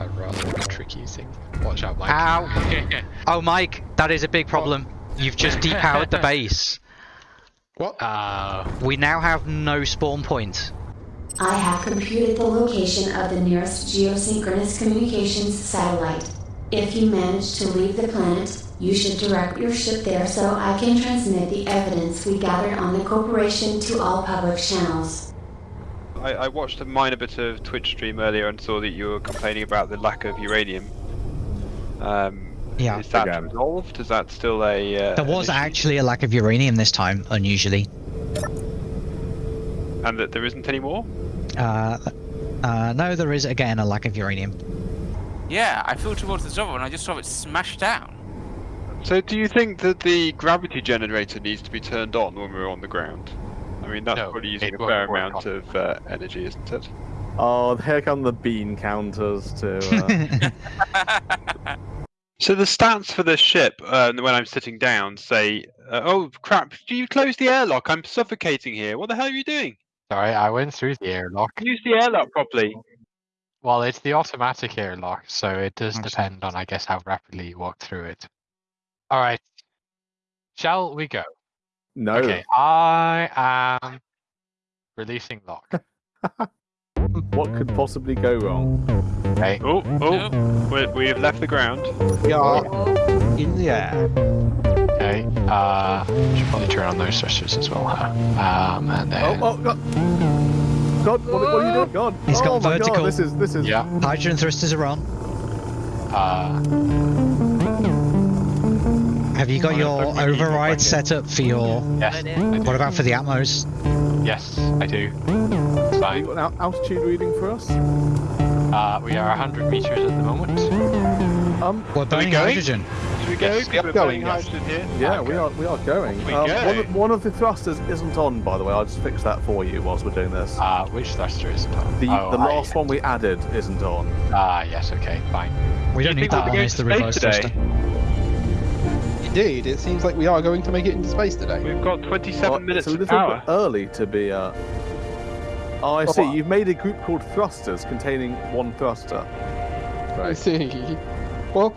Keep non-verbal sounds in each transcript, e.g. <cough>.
I'd rather be tricky thing. Watch out, Mike. Ow! <laughs> Oh, Mike, that is a big problem. You've just depowered the <laughs> base. What? Uh, We now have no spawn point. I have computed the location of the nearest geosynchronous communications satellite. If you manage to leave the planet, you should direct your ship there so I can transmit the evidence we gathered on the corporation to all public channels. I, I watched a minor bit of Twitch stream earlier and saw that you were complaining about the lack of uranium. Um, Yeah. Is that Again. resolved? Is that still a? Uh, There was actually a lack of uranium this time, unusually. and that there isn't any more. Uh, uh, no, there is again a lack of uranium. Yeah, I flew towards the Zorro and I just saw it smash down. So, do you think that the gravity generator needs to be turned on when we're on the ground? I mean, that's No, probably using a fair amount on- of uh, energy, isn't it? Oh, here come the bean counters to. Uh... <laughs> So the stats for the ship uh, when I'm sitting down say, uh, "Oh crap! Do you close the airlock? I'm suffocating here. What the hell are you doing? sorry, I went through the airlock. Use the airlock properly." Well, it's the automatic airlock, so it does Nice. depend on, I guess, how rapidly you walk through it. All right. Shall we go? No. Okay, I am releasing lock. <laughs> What could possibly go wrong? Okay. Oh, oh, we, we've left the ground. We are in the air. Okay. Uh, should probably turn on those thrusters as well. Huh? Um, and Oh, then oh, God! God, what, what are you doing? God! He's got oh vertical. God, this is this is. yeah. Hydrogen thrusters are on. Uh, Have you got your plug my music override set up for your? yes. I. What about for the Atmos? Yes, I do. It's Have you got an altitude reading for us? Uh, we are 100 meters at the moment. Um, We're burning going? hydrogen. Should we go? Yes, 'Cause yep, we're going, burning yes. hydrogen here. yeah, we are we are going. We um, go. One, of, one of the thrusters isn't on, by the way. I'll just fix that for you whilst we're doing this. Uh, which thruster is it on? The oh, the I- last one we added isn't on. Ah, yes. Okay, fine. We don't Do need that be on. It's the space reverse today? thruster. Indeed, it seems like we are going to make it into space today. We've got 27 Well, minutes it's a little power. bit early to be. Uh... Oh, I Oh, see. what? You've made a group called thrusters containing one thruster. I see. Well,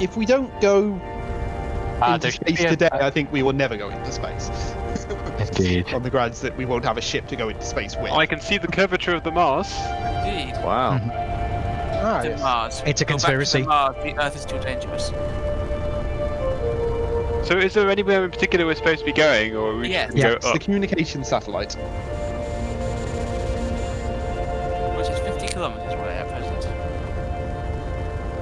if we don't go Uh, into space a- today, I think we will never go into space. <laughs> Indeed. On the grounds that we won't have a ship to go into space with. I can see the curvature of the Mars. Indeed. Wow. <laughs> Ah, To yes. Mars. It's a Go back to conspiracy. Mars. The Earth is too dangerous. So is there anywhere in particular we're supposed to be going, or are we Yes. just gonna Yeah. It's go the communication satellite. Which is 50 kilometers away at present.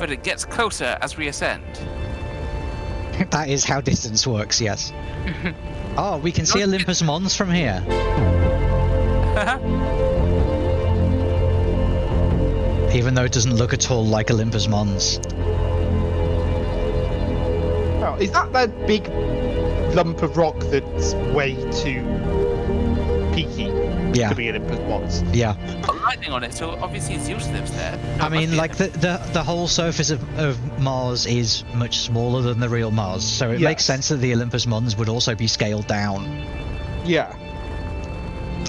But it gets closer as we ascend. <laughs> That is how distance works. Yes. Oh, <laughs> we can see Olympus Mons from here. <laughs> Even though it doesn't look at all like Olympus Mons. Oh, is that that big lump of rock that's way too peaky Yeah. to be Olympus Mons? Yeah. Got lightning on it, so obviously Zeus lives there. I mean, like the, the the whole surface of, of Mars is much smaller than the real Mars, so it makes sense that the Olympus Mons would also be scaled down. Yeah.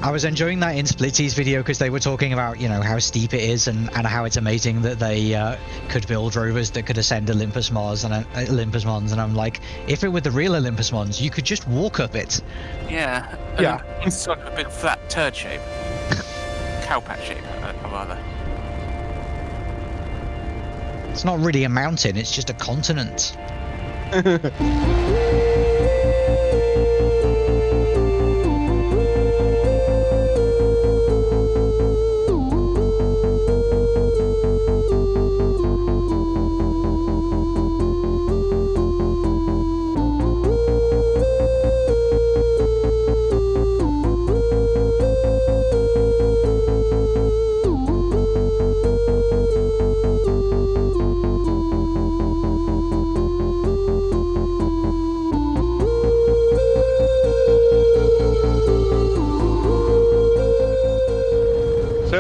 I was enjoying that in Splitsy's video because they were talking about, you know, how steep it is and, and how it's amazing that they uh, could build rovers that could ascend Olympus Mars and uh, Olympus Mons. And I'm like, if it were the real Olympus Mons, you could just walk up it. Yeah. Yeah. It's sort of a big flat turd shape. Cowpat shape, uh, rather. It's not really a mountain; it's just a continent. <laughs>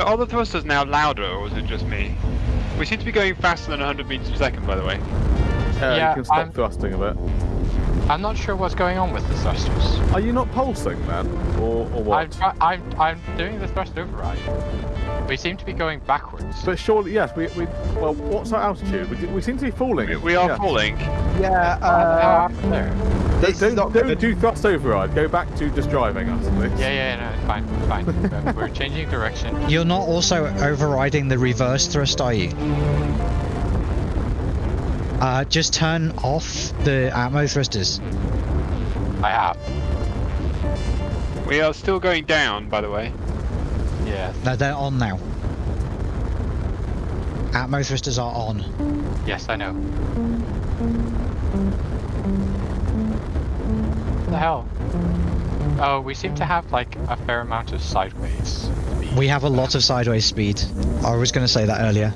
are the thrusters now louder, or is it just me? We seem to be going faster than 100 meters per second, by the way. Uh, Yeah, you can stop I'm- thrusting a bit. I'm not sure what's going on with the thrusters. Are you not pulsing then, or, or I'm, what? I'm, I'm doing the thrust override. We seem to be going backwards. But surely, yes. We, we well, what's our altitude? We, we seem to be falling. We, we are Yeah. falling. Yeah, How uh, up there? this Don't, is not don't gonna... do thrust override. Go back to just driving us, please. Yeah, yeah, no, it's fine, it's fine. <laughs> We're- We're changing direction. You're not also overriding the reverse thrust, are you? Uh, just turn off the atmo thrusters. I have. We are still going down, by the way. Yeah, No, they're on now. Atmo thrusters are on. yes, I know. The hell? Oh, we seem to have like a fair amount of sideways speed. We have a lot of sideways speed. I was going to say that earlier.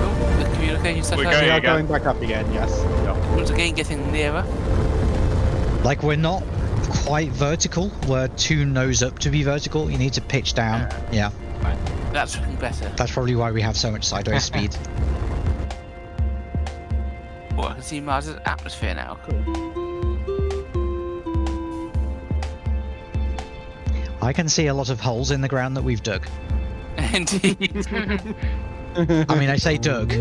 Oh, the communication set We're going We are again. going back up again, yes. Once again, getting nearer. Like, we're not quite vertical. We're too nose up to be vertical. You need to pitch down. Yeah, That's looking better. that's probably why we have so much sideways <laughs> speed. I can see Mars's atmosphere now. Cool. I can see a lot of holes in the ground that we've dug. <laughs> Indeed. <laughs> I mean, I say dug.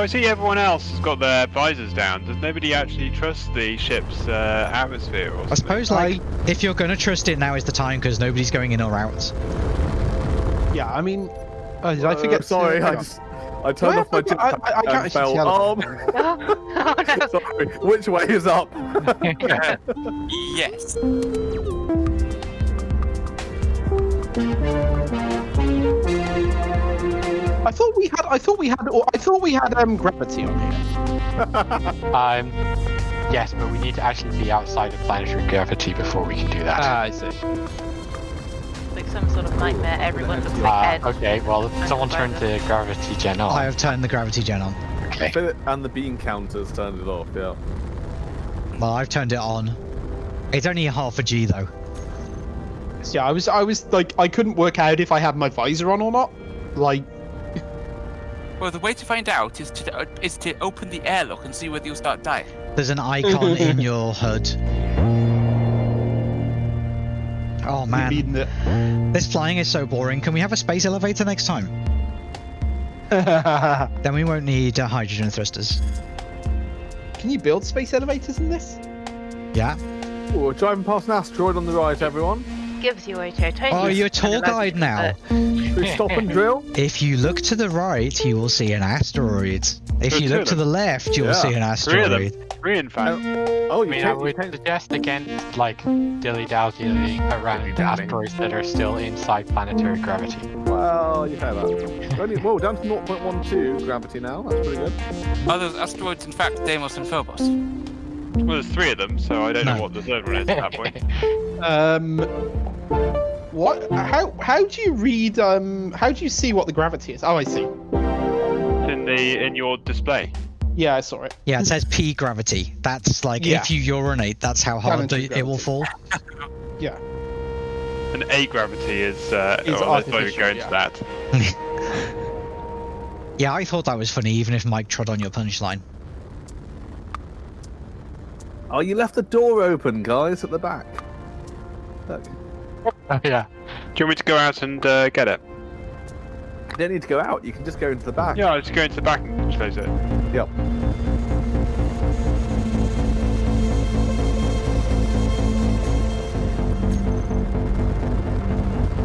So I see everyone else has got their visors down. Does nobody actually trust the ship's uh, atmosphere? Or I suppose, like, if you're going to trust it, now is the time because nobody's going in or out. Yeah, I mean, uh, did I Uh, forget? sorry, hang I just I turned Where off my have I I- I- I can't and actually fell. see how Um, sorry. Which way is up? <laughs> yes. I thought we had. I thought we had. I thought we had um gravity on here. <laughs> Um, yes, but we need to actually be outside of planetary gravity before we can do that. Ah, I see. like some sort of nightmare. Everyone looks Uh, like Ed. okay, well, someone turned the gravity gen I have turned the gravity gen on. Okay. Philip and the bean counters turned it off. Yeah. Well, I've turned it on. It's only half a G though. So, yeah, I was. I was like, I couldn't work out if I had my visor on or not. Like, Well, the way to find out is to uh, is to open the airlock and see whether you'll start dying. There's an icon in <laughs> your HUD. Oh man, mean this flying is so boring. Can we have a space elevator next time? <laughs> Then we won't need uh, hydrogen thrusters. Can you build space elevators in this? Yeah. Ooh, we're driving past an asteroid on the right, everyone. Gives you a total. Oh, you're a tour guide now. Should we stop and drill? <laughs> If you look to the right, you will see an asteroid. If There's you look to the left, you will Yeah, see an Three of them. asteroid. Three, in fact. Oh, I you mean, I changed, would suggest against like dilly dallying around Dilly-dallying. asteroids that are still inside planetary gravity. Well, you say that. Only, whoa, down to 0.12 gravity now. That's pretty good. Are those asteroids in fact Deimos and Phobos? Well, there's three of them, so I don't know what the third one is at that point. <laughs> <laughs> Um, what? How? How do you read? Um, how do you see what the gravity is? Oh, I see. It's in the in your display. Yeah, I saw it. Yeah, it says P gravity. That's like Yeah. if you urinate, that's how hard Planetary it, it will fall. <laughs> Yeah. And A gravity is. Uh, Is oh, let's not even artificial, go into yeah. that. <laughs> Yeah, I thought that was funny, even if Mike trod on your punchline. Oh, you left the door open, guys, at the back. Look, Oh, <laughs> yeah. Do you want me to go out and uh, get it? you don't need to go out. You can just go into the back. Yeah, I'll just go into the back and close it. Yep.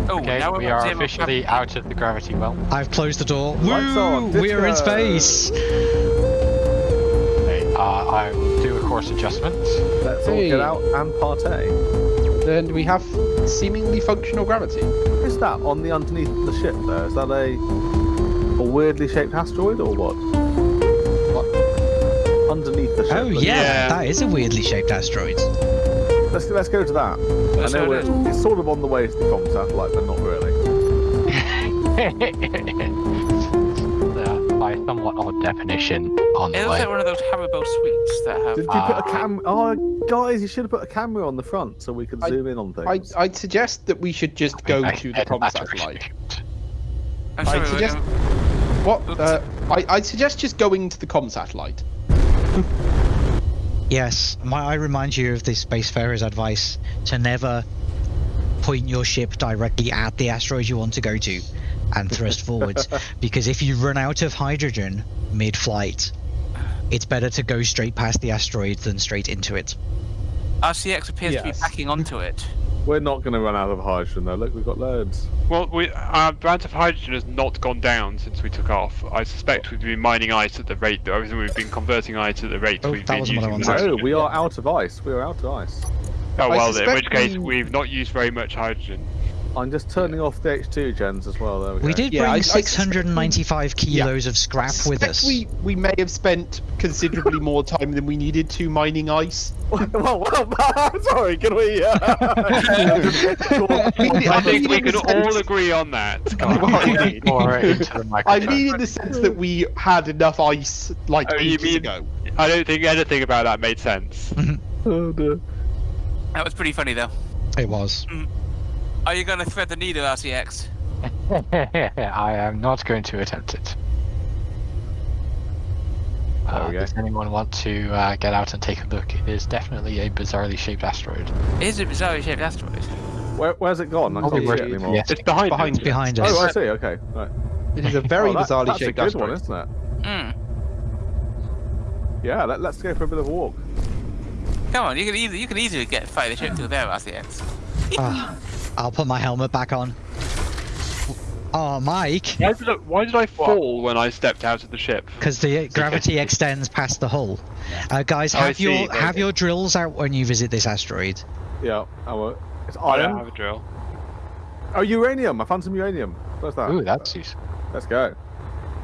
Oh, Okay, now we're we on are Deimos officially gravity. out of the gravity well. I've closed the door. Lights on, Woo! We are in space. Okay, uh, I will do a course adjustment. Let's all get out and partay. Then we have seemingly functional gravity. Is that on the underneath the ship there? Is that a a weirdly shaped asteroid or what? What? Underneath the ship. Oh yeah, Yeah. that is a weirdly shaped asteroid. Let's let's go to that. Let's I know go it's, it's sort of on the way to the comm satellite, but not really. <laughs> By somewhat odd definition on It the looks way. like one of those Haribo sweets that have. Did you put a Ah. cam? Oh, guys, you should have put a camera on the front so we could I- zoom in on things. I'd suggest that we should just go I to the said com satellite. I'm I sorry, suggest- um, What? Uh, I, I'd suggest just going to the com satellite. <laughs> Yes, my, I remind you of the Spacefarer's advice to never point your ship directly at the asteroid you want to go to and thrust forwards, <laughs> because if you run out of hydrogen mid-flight, it's better to go straight past the asteroid than straight into it. RCX appears to be Yes. packing onto it. We're not going to run out of hydrogen though. Look, we've got loads. Well, we, our amount of hydrogen has not gone down since we took off. I suspect we've been mining ice at the rate that everything we've been converting ice at the rate Oh, we've been wasn't what I using. wanted. No, we are out of ice. We are out of ice. Oh well, then, in which case we- we've not used very much hydrogen. I'm just turning off the H2 gens as well. There we, We go. did Yeah, bring I- I suspect we- 695 kilos of scrap with us. We, we may have spent considerably more time than we needed to mining ice. <laughs> well, well, sorry. Can we? Uh... I <laughs> mean, I I think we can all agree on that. <laughs> Well, I mean- Or into the I mean, in the sense that we had enough ice like Oh, you ages mean- ago. I don't think anything about that made sense. oh, dear. That was pretty funny though. It was. Are you going to thread the needle, RCX? <laughs> I am not going to attempt it. There Uh, does anyone want to uh, get out and take a look? It is definitely a bizarrely shaped asteroid. It is a bizarrely shaped asteroid. Where, where's it gone? I can't see it anymore. yes. It's behind. Behind us. Behind us. Oh, I see. Okay. Right. It is a very oh, that- bizarrely that's shaped a good asteroid. one, isn't it? Hmm. Yeah. Let, let's go for a bit of a walk. Come on, you can easily you can easily get fire the ship through there, RCX. <laughs> I'll put my helmet back on. Oh, Mike, Why did, I, why did I fall when I stepped out of the ship? because the gravity extends past the hull. Uh, guys, Oh, I have see, your okay. have your drills out when you visit this asteroid. Yeah. Oh, it's I don't have a drill. Oh, uranium. I found some uranium. Where's that? Ooh, that's useful. Let's go.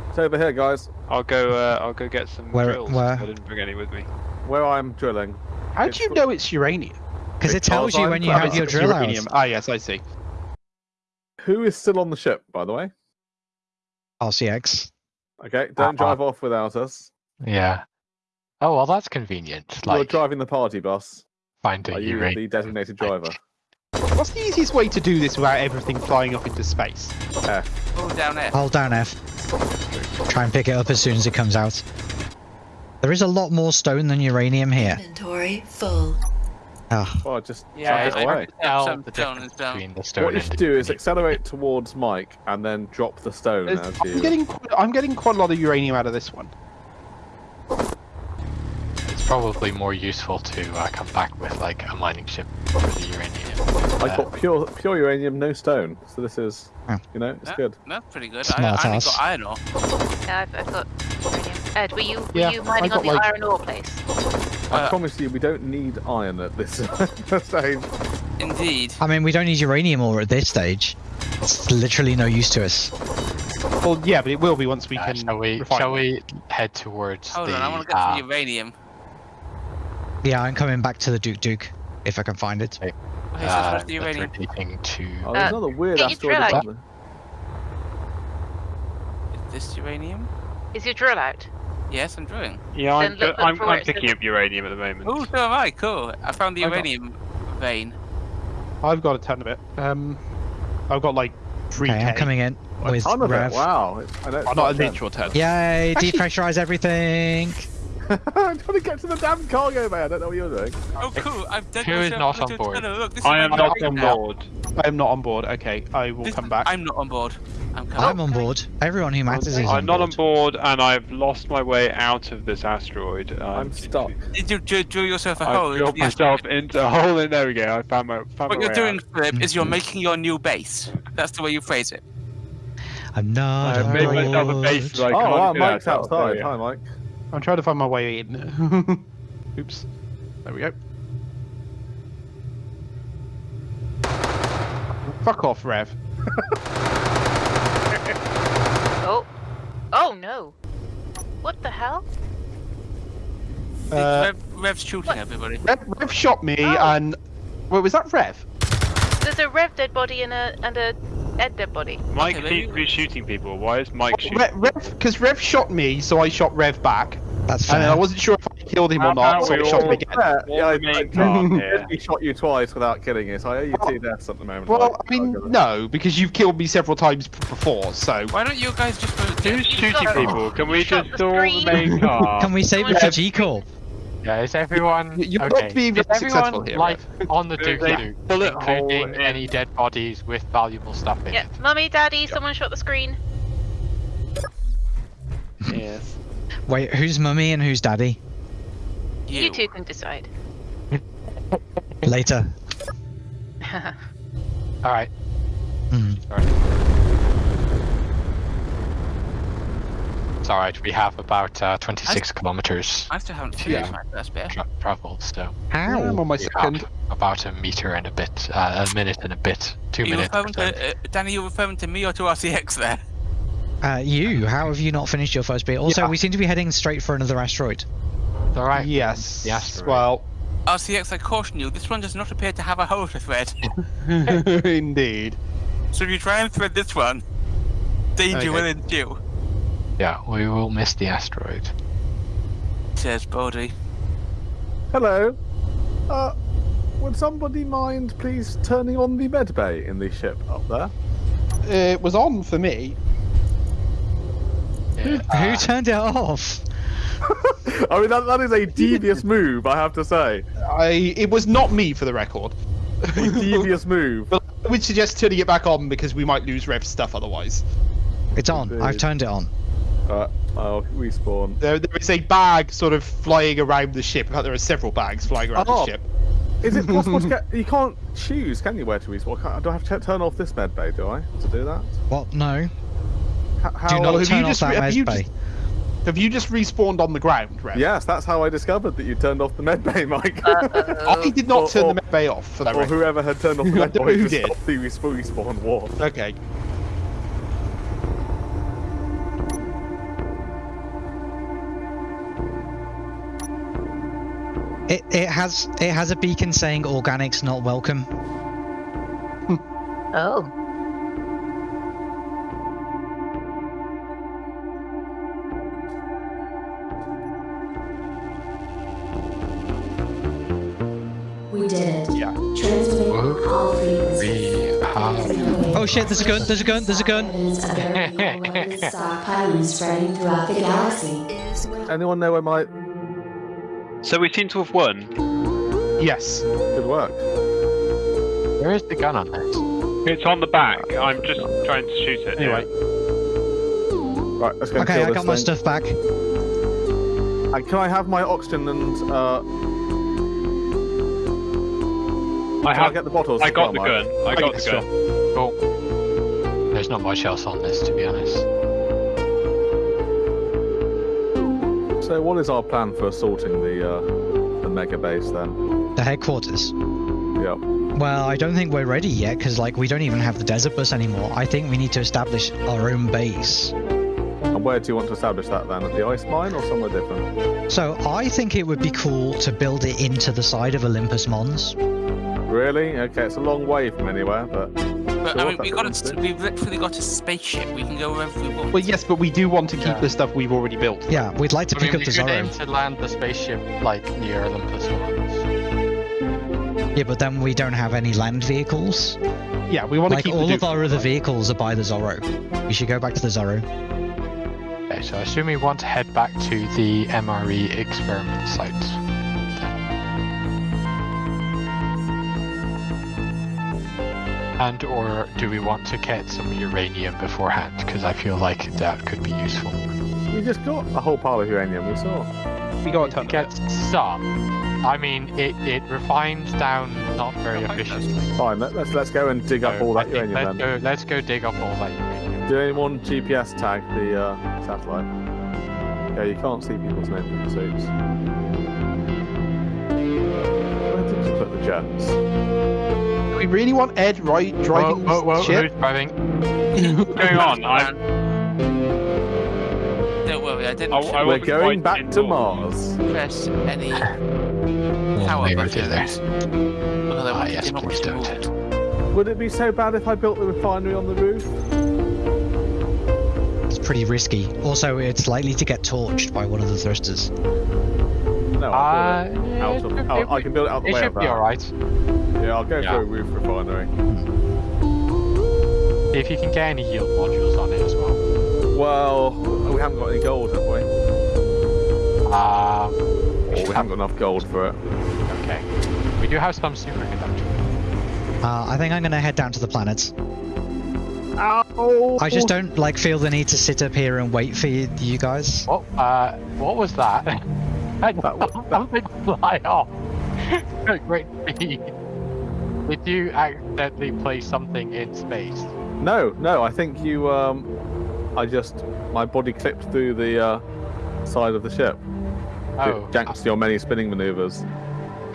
It's over here, guys. I'll go. Uh, I'll go get some Where- drills. where? I didn't bring any with me. Where I'm drilling. How do you know it's uranium? Because it tells you when you have your It's drill out. Ah, yes, I see. Who is still on the ship, by the way? RCX. Okay, don't Uh-uh. drive off without us. Yeah. Oh well, that's convenient. You're driving the party bus. Are finding you uranium. the designated driver? What's the easiest way to do this without everything flying up into space? F. Oh, down there. Hold down F. Try and pick it up as soon as it comes out. There is a lot more stone than uranium here. Inventory full. Ah, Oh, just Yeah, chuck it I- away. Tell Some the stone is down. between the stone What you should do is accelerate towards Mike and then drop the stone as I'm you. getting quite, I'm getting quite a lot of uranium out of this one. It's probably more useful to uh, come back with like a mining ship for the uranium. I Uh, got pure pure uranium, no stone. So this is, you know, it's Yeah, good. That's pretty good. I, Smart I only ass. got iron ore. Yeah, I've, I've got uranium. Ed, were you were Yeah, you mining on the like- iron ore place? I Uh, promise you, we don't need iron <laughs> at this stage. Indeed. I mean, we don't need uranium ore at this stage. It's literally no use to us. Well, yeah, but it will be once we uh, can. shall we? Shall we head towards Hold the? on, I want to get uh, some uranium. Yeah, I'm coming back to the Duke Duke if I can find it. Okay, so uh, where's the uranium? rotating to. Oh, there's Uh, another weird asteroid. drill above there. Is this uranium? Is your drill out? Yes, I'm drilling. Yeah, I'm, Then look- look I'm, I'm picking up uranium at the moment. Oh, so am I. Cool. I found the I got- uranium vein. I've got a ton of it. Um, I've got like three Okay, I'm coming in A with ton of Rev. it. Wow. It's- I know it's Oh, not a ten. literal ton. Yay! Depressurize everything. <laughs> I'm trying to get to the damn cargo bay. I don't know what you're doing. Oh, cool. I've done Who is not on board? Look, I am not on now. board. I am not on board. Okay, I will This- come back. I'm not on board. I'm. I'm on board. Everyone who matters is Okay. on I'm not on board. board, and I've lost my way out of this asteroid. Um, I'm stuck. Did you drill, drill yourself a I hole? into drilled the asteroid? myself into a hole, and there we go. I found my found What my you're way doing, out. Philip, is you're Mhm. making your new base. That's the way you phrase it. I'm not I've on made myself a base board. that I Oh, can't wow, Mike's out outside. Hi. Mike. I'm trying to find my way in. <laughs> Oops. There we go. Fuck off, Rev. <laughs> Oh. Oh no. What the hell? Uh, Rev, Rev's shooting what? everybody. Rev, Rev shot me, Oh. and wait, was that Rev? There's a rev dead body and a and a Dead, dead body. Mike Okay, seems to be shooting people. Why is Mike shooting? Rev, because Rev shot me, so I shot Rev back, That's and I fair. wasn't sure if I killed him or not, so I we shot him again. Yeah, yeah, I, remain I calm here. literally shot you twice without killing you, so I owe you two deaths at the moment. Well, Mike. I mean, uh, no, because you've killed me several times before, so Why don't you guys just vote Who's shooting shot- people? Can we just the all screen. remain calm? <laughs> Can we save it Someone for G Corp? Yeah, is everyone you're not okay? being is successful everyone here, like on the <laughs> There's Dookie a Doo, bullet hole including in- any dead bodies with valuable stuff in Yeah, it? mummy, daddy, someone shot the screen. Yes. Wait, who's mummy and who's daddy? You, two can decide. Later. <laughs> All right. Hmm. Sorry. It's all right. We have about uh, 26 kilometers I still haven't finished Yeah. my first bit. tra- traveled, so I'm on my we second. about a meter and a bit, uh, a minute and a bit, two you minutes. to, uh, Danny, you're referring to me or to RCX there? Uh, you, how have you not finished your first bit? Also, Yeah. we seem to be heading straight for another asteroid. All right. Yes. Yes. asteroid. Well, RCX, I caution you, this one does not appear to have a holder thread. <laughs> indeed. So if you try and thread this one, danger Okay. will ensue. Yeah, we will miss the asteroid. Says Bodie. Hello. Uh, would somebody mind please turning on the med bay in the ship up there? It was on for me. Yeah, Who uh, turned it off? <laughs> I mean, that, that is a devious move, I have to say. I. It was not me, for the record. A devious move. But I would suggest turning it back on because we might lose Rev stuff otherwise. It's on. I've turned it on. Uh, I'll respawn. There, there is a bag sort of flying around the ship. In fact, there are several bags flying around Oh. the ship. Is it possible to <laughs> get? You can't choose, can you, where to respawn? Can't- Do I have to turn off this med bay? Do I to do that? What? No. H- How? Do not have turn you off just that re- have bay. just- Have you just respawned on the ground, Rev? Yes, that's how I discovered that you turned off the med bay, Mike. Uh, <laughs> I did not Or- turn or- the med bay off for that or record. whoever had turned off the <laughs> I med don't bay know who to did. stop the respawn respawn war. Okay. It it has it has a beacon saying organics not welcome. Oh. Oh shit! There's a gun! There's a gun! There's a gun! Evidence of their illegal weapons stockpiling spreading throughout the galaxy. Anyone know where my So we seem to have won. Yes. good work? Where is the gun on this? It's on the back. I'm just trying to shoot it. Anyway. Right, let's go Okay, kill I this got my stuff back. And can I have my oxygen and uh? I Can I have. get the bottles? I got the gun. I got the gun. Oh, there's not much else on this, to be honest. So, what is our plan for assaulting the uh, the mega base then? The headquarters. Yeah. Well, I don't think we're ready yet because like we don't even have the desert bus anymore. I think we need to establish our own base. And where do you want to establish that then? At the ice mine or somewhere different? So I think it would be cool to build it into the side of Olympus Mons. Really? Okay, it's a long way from anywhere, but But Sure, I mean, we that's got what a, I'm we literally got a spaceship. We can go wherever we want. Well, yes, but we do want to keep Yeah. the stuff we've already built. Yeah, we'd like to I pick mean, up we the could aim Zorro. to land the spaceship like near Olympus Mons. Yeah, but then we don't have any land vehicles. Yeah, we want to Like keep all the of our other vehicles are by the Zorro. We should go back to the Zorro. Okay, so I assume we want to head back to the MRE experiment site. And or do we want to get some uranium beforehand? Because I feel like that could be useful. we just got a whole pile of uranium. We saw. We got a ton Get it. some. I mean, it, it refines down not very efficiently. Fine. Let, let's let's go and dig up all that think uranium let's then. go, let's go dig up all that uranium. Do anyone GPS tag the uh, satellite? Yeah, you can't see people's names in the suits. Where did you put the gems? Do we really want Ed right driving whoa, whoa, the whoa, ship? who's driving? <laughs> What's going on? I'm. Don't worry, I didn't I- I We're going back to. Mars. press any power maybe do there. buttons. Because I Ah, yes, him not please don't. move. Would it be so bad if I built the refinery on the roof? It's pretty risky. Also, it's likely to get torched by one of the thrusters. No, I'll build it Uh, out it of, should- out- it I can build it out the It way should of be alright. Yeah, I'll go Yeah. for a roof refinery. If you can get any yield modules on it as well. Well, we haven't got any gold, have we? Um, Or we haven't got enough gold for it. okay. We do have some superconductor. Uh, I think I'm gonna head down to the planets. Ow! I just don't like feel the need to sit up here and wait for you, you guys. Oh, uh, what was that? <laughs> I That wa- that- something fly off at great speed. <laughs> Did you accidentally place something in space? No, no. I think you. Um, I just my body clipped through the uh, side of the ship. Oh, Thanks to your many spinning maneuvers.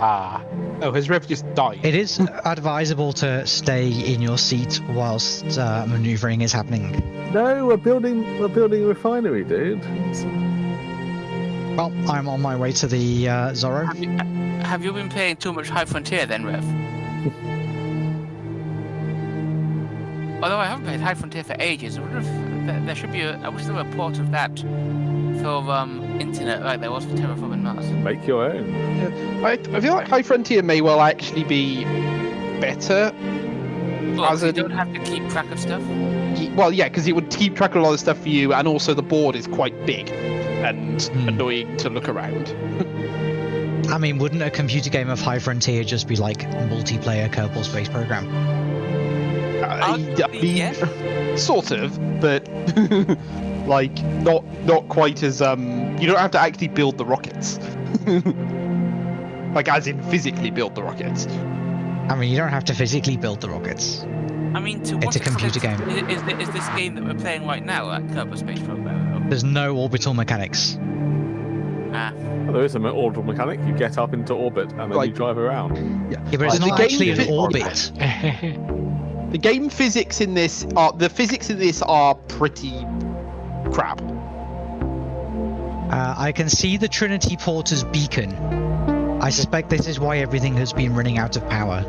ah, Oh, his Rev just died? It is advisable to stay in your seat whilst uh, maneuvering is happening. No, we're building. We're building a refinery, dude. It's- Well, I'm on my way to the uh, Zorro. Have you, have you been playing too much High Frontier then, Rev? Although I haven't played High Frontier for ages, I wonder if there, there should be a. I wish there were a port of that for um, internet like there was for Terraforming Mars. Make your own. I, I feel like High Frontier may well actually be better. Well, As you in- don't have to keep track of stuff. Well, yeah, because it would keep track of a lot of stuff for you, and also the board is quite big and Hmm. annoying to look around. <laughs> I mean, wouldn't a computer game of High Frontier just be like multiplayer Kerbal Space Program? I, I mean, yes. <laughs> sort of, but <laughs> like not not quite as um. You don't have to actually build the rockets, like as in physically build the rockets. I mean, you don't have to physically build the rockets. I mean, to It's what a computer extent game. i- Is, is this game that we're playing right now at Kerbal Space Program? There's no orbital mechanics. Ah, Well, there is an orbital mechanic. You get up into orbit and then you drive around. Yeah, but it's the not game actually an fit- orbit. <laughs> The game physics in this are the physics in this are pretty crap. Uh, I can see the Trinity Porter's beacon. I suspect this is why everything has been running out of power.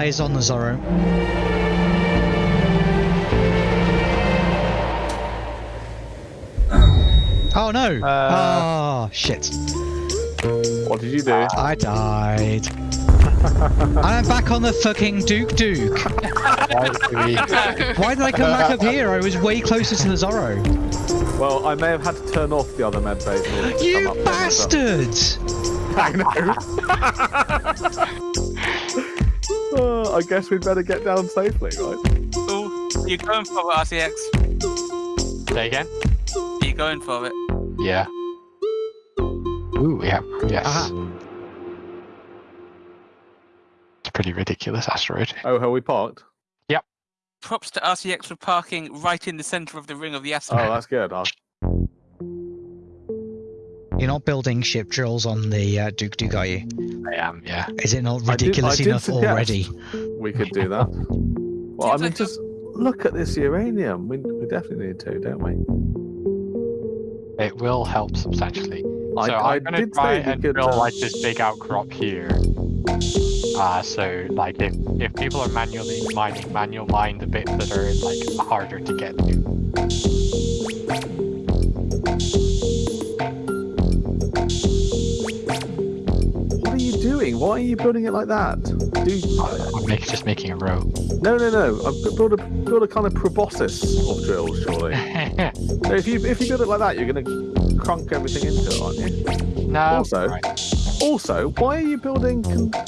I have eyes on the Zorro. Oh no! Uh, oh shit! What did you do? I died. <laughs> I'm back on the fucking Duke Duke. <laughs> Why did I come back up here? I was way closer to the Zorro. well, I may have had to turn off the other med base. in order to come You bastards! <laughs> I know. Uh, I guess we'd better get down safely, right? Ooh, you going for it, RCX? Say again? You going for it? Yeah. Ooh, yeah. Yes. Aha. It's a pretty ridiculous asteroid. Oh, how we parked? Yep. Props to RCX for parking right in the center of the ring of the asteroid. Oh, that's good. I'll... You're not building ship drills on the uh, Duke Duke, are you? I am, yeah. Is it not I did- I ridiculous did enough already? We could do that. Well, I mean, just look at this uranium. We, we definitely need to, don't we? It will help substantially. I, so I I'm gonna try and could. build uh, like this big outcrop here. Uh, so like if, if people are manually mining, manual mine the bits that are like harder to get to. Why are you building it like that? Do I'm make, just making a row. no, no, no. I've built a build a kind of proboscis of drills, surely. <laughs> so if you if you build it like that, you're going to crunk everything into it, aren't you? no. Also- right. Also, why are you building? Uh,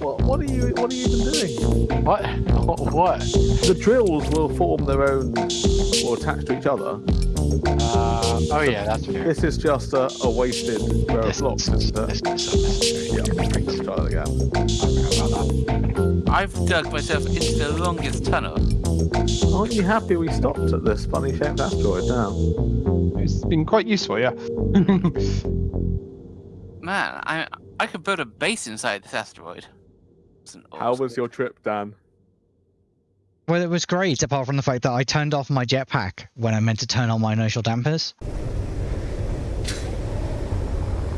what, what are you what are you even doing? What? <laughs> What? The drills will form their own or attach to each other. Uh, oh yeah, that's fair. This is just a, a wasted row of This, blocks, isn't it? this is unnecessary. Yeah, let's try that again. I forgot about that. I've dug myself into the longest tunnel. Aren't you happy we stopped at this funny shaped asteroid now? It's been quite useful, yeah. <laughs> Man, I I could build a base inside this asteroid. How was your trip, Dan? Well, it was great, apart from the fact that I turned off my jetpack when I meant to turn on my inertial dampers.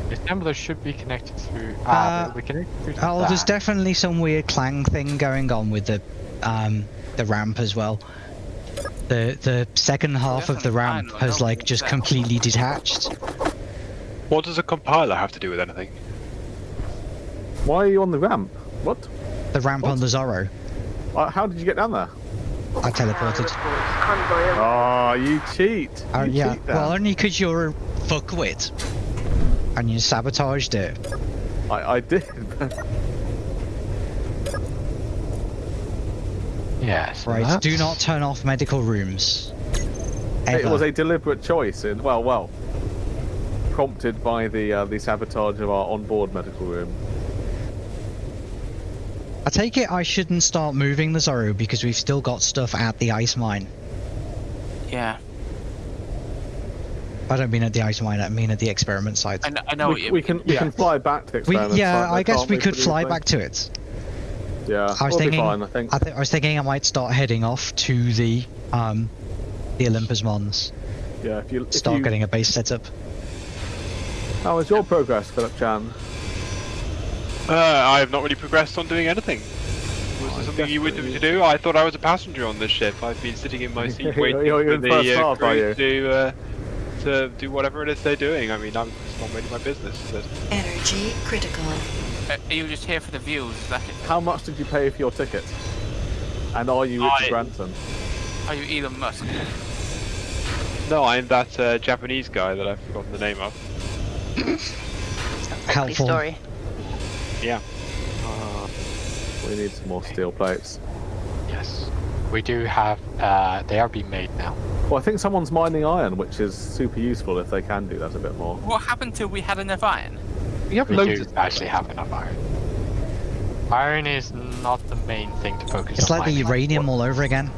The assembler should be connected through. Uh, Ah, we connected to Oh, there's definitely some weird clang thing going on with the um, the ramp as well. The the second half of the ramp fine, has like just that- completely detached. What does a compiler have to do with anything? Why are you on the ramp? What? The ramp on the Zorro. Uh, how did you get down there? I teleported. Oh, you cheat. Oh You yeah, cheat, well only because you're a fuckwit. And you sabotaged it. I, I did. <laughs> Yes. Right, that's- do not turn off medical rooms. it was a deliberate choice. In, well, well, prompted by the uh, the sabotage of our onboard medical room. I take it I shouldn't start moving the Zorro because we've still got stuff at the ice mine. Yeah, I don't mean at the ice mine, I mean at the experiment site. I know, I know what we, you we mean. can we Yeah. can fly back to the We, experiment. yeah, site, though, I guess we could fly easily? back to it. Yeah, I was we'll thinking, be fine. I think. I, th- I was thinking I might start heading off to the um, the Olympus Mons, yeah, if you if start you, getting a base set up. How was your progress, Philip Chan? Uh, I have not really progressed on doing anything. Was Oh, there something you wanted me to do? I thought I was a passenger on this ship. I've been sitting in my seat <laughs> You're- waiting you're for in the first uh, class, are crew you? to uh, to do whatever it is they're doing. I mean, I'm, it's not really my business. Is it? Energy critical. Uh, are you just here for the views? Is that it? How much did you pay for your ticket? And are you Richard I- Branson? Are you Elon Musk? No, I'm that uh, Japanese guy that I've forgotten the name of. Likely Helpful. story. Yeah. We need some more steel plates. Yes. We do have. Uh, they are being made now. Well, I think someone's mining iron, which is super useful if they can do that a bit more. What happened till we had enough iron? We have We loads do of actually have enough iron. Iron is not the main thing to focus It's on. It's like the mining. uranium all over again.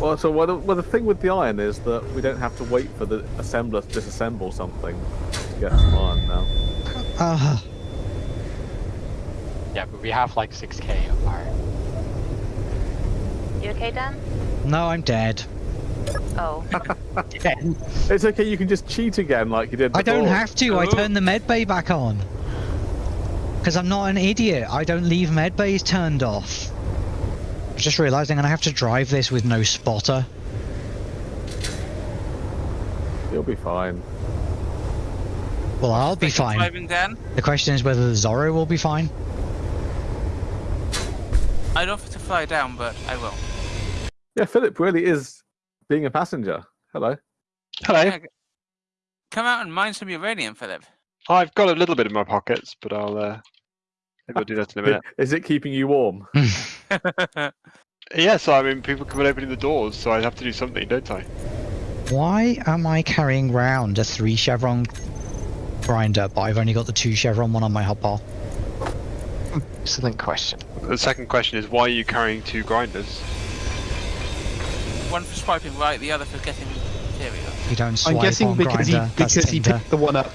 Well, so well the, well, the thing with the iron is that we don't have to wait for the assembler to disassemble something to get some iron now. Ah, Yeah, but we have like 6k of iron. You okay, Dan? no, I'm dead. Oh, <laughs> It's okay, you can just cheat again like you did before. I don't have to. I Oh. turn the med bay back on. Because I'm not an idiot. I don't leave med bays turned off. I just realising I'm going to have to drive this with no spotter. You'll be fine. Well, I'll be Second fine. Driving Dan? The question is whether the Zorro will be fine. I'd offer to fly down, but I will. Yeah, Philip really is being a passenger. Hello. Hello. Yeah, Come out and mine some uranium, Philip. I've got a little bit in my pockets, but I'll uh, maybe I'll do that in a minute. Is it keeping you warm? <laughs> <laughs> Yes, I mean people come and opening the doors, so I have to do something, don't I? Why am I carrying round a three chevron grinder, but I've only got the two chevron one on my hotbar? Excellent question. The second question is why are you carrying two grinders? One for swiping right, the other for getting material. You don't swipe I'm guessing on because grinder. he that's he Tinder. picked the one up.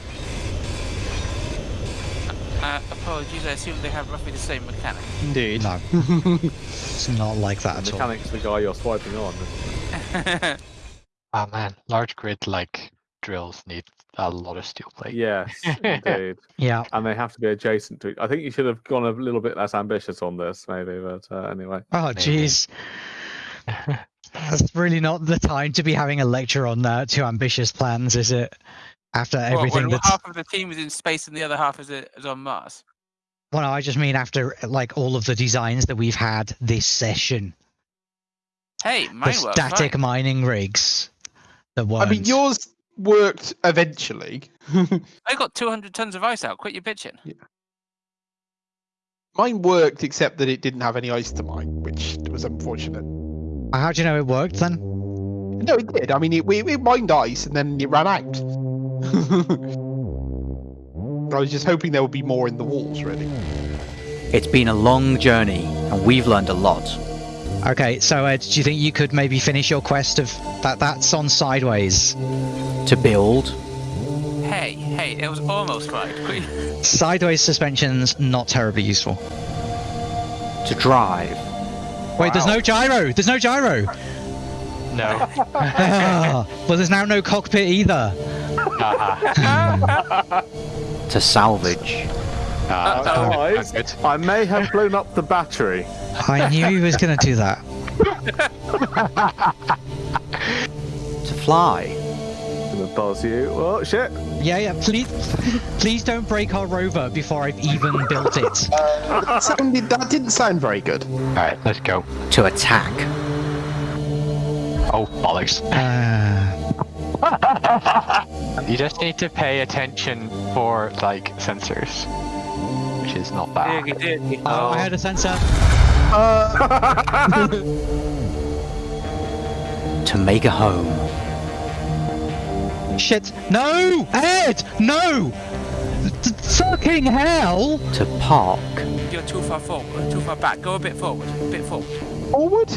Uh, apologies, I assume they have roughly the same mechanic. Indeed. No, <laughs> it's not like that The at all. mechanic's the guy you're swiping on. Oh <laughs> man, large grid like drills need a lot of steel plate. Yes, <laughs> indeed. Yeah. And they have to be adjacent to. It. I think you should have gone a little bit less ambitious on this, maybe. But uh, anyway, Oh, Maybe. jeez. That's really not the time to be having a lecture on uh, too ambitious plans, is it? After What, everything when half of the team is in space and the other half is, is on Mars. Well, no, I just mean after like all of the designs that we've had this session. Hey, The mine works static fine. mining rigs. That I weren't. mean, yours worked eventually. <laughs> I got 200 tons of ice out. Quit your bitching. Yeah. Mine worked, except that it didn't have any ice to mine, which was unfortunate. Uh, how do you know it worked then? No, it did. I mean, it, we, it mined ice and then it ran out. <laughs> I was just hoping there would be more in the walls, really. It's been a long journey, and we've learned a lot. Okay, so Ed, do you think you could maybe finish your quest of that? That's on sideways. To build Hey, hey, It was almost right. Sideways suspensions not terribly useful. To drive. Wait, there's no gyro. There's no gyro. No. <laughs> Well, there's now no cockpit either. <laughs> To salvage. Ah, Guys. I may have blown up the battery. I knew he was gonna do that. To fly. gonna buzz you. Oh shit! Yeah, yeah. Please, please don't break our rover before I've even built it. that, sounded, that didn't sound very good. Alright, let's go. To attack. Oh, bollocks. Uh, <laughs> You just need to pay attention for, like, sensors. Which is not bad. oh, I had a sensor. <laughs> To make a home. Shit! No, Ed! No! T- fucking hell! To park. You're too far forward, too far back. Go a bit forward, a bit forward. Forward?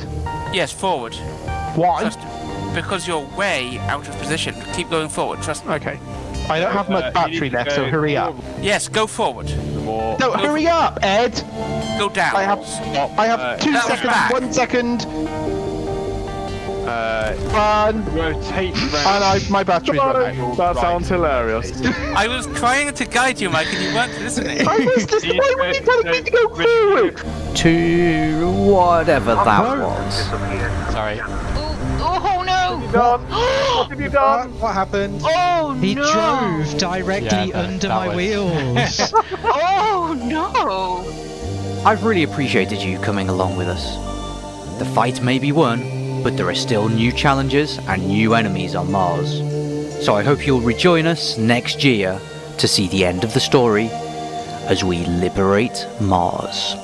Yes, forward. Why? Trust because you're way out of position. Keep going forward. Trust me. Okay. I don't have Uh, much battery need to left, so go hurry up. Yes, go forward. More. No, hurry up, Ed! Go down. I have, I have Uh, two seconds, back. one second, Uh, one, rotate and round. I, my battery's run out. That sounds hilarious. I was trying to guide you, Mike, and you weren't listening. I was just, why <laughs> were you telling me to go forward? To whatever that was. Sorry. No! done? <gasps> What have you done? What happened? Oh He no! He drove directly Yeah, that- under that my was- wheels. <laughs> Oh no! I've really appreciated you coming along with us. The fight may be won, but there are still new challenges and new enemies on Mars. So I hope you'll rejoin us next year to see the end of the story as we liberate Mars.